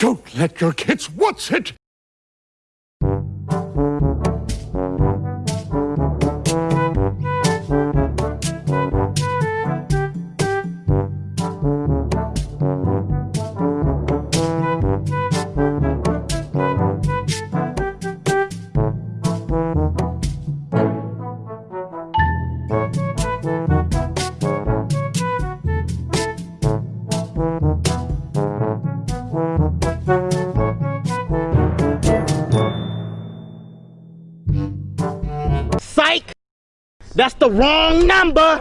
Don't let your kids watch it. Psych! That's the wrong number!